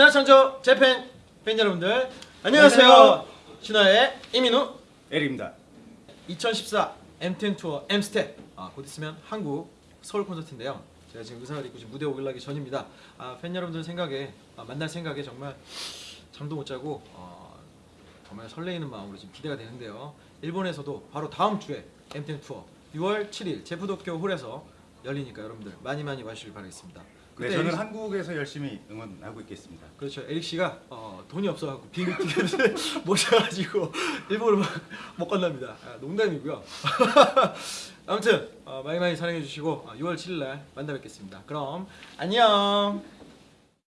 신화창조 재팬 팬 여러분들 안녕하세요. 안녕하세요. 신화의 이민우 에릭입니다. 2014 M10 투어 M스텝 아, 곧 있으면 한국 서울 콘서트인데요. 제가 지금 의상을 입고 지금 무대에 오르기 전입니다. 아, 팬 여러분들 생각에 아, 만날 생각에 정말 잠도 못 자고 어, 정말 설레이는 마음으로 지금 기대가 되는데요. 일본에서도 바로 다음 주에 M10 투어 6월 7일 제푸도쿄 홀에서 열리니까 여러분들 많이 많이 와주시길 바라겠습니다. 네, 저는 에릭- 한국에서 열심히 응원하고 있겠습니다. 그렇죠. 에릭 씨가 어, 돈이 없어갖고 비행기 티켓을 모셔가지고 일본으로 막 못 건납니다. 아, 농담이고요. 아무튼 어, 많이 많이 사랑해 주시고 어, 6월 7일 날 만나 뵙겠습니다. 그럼 안녕.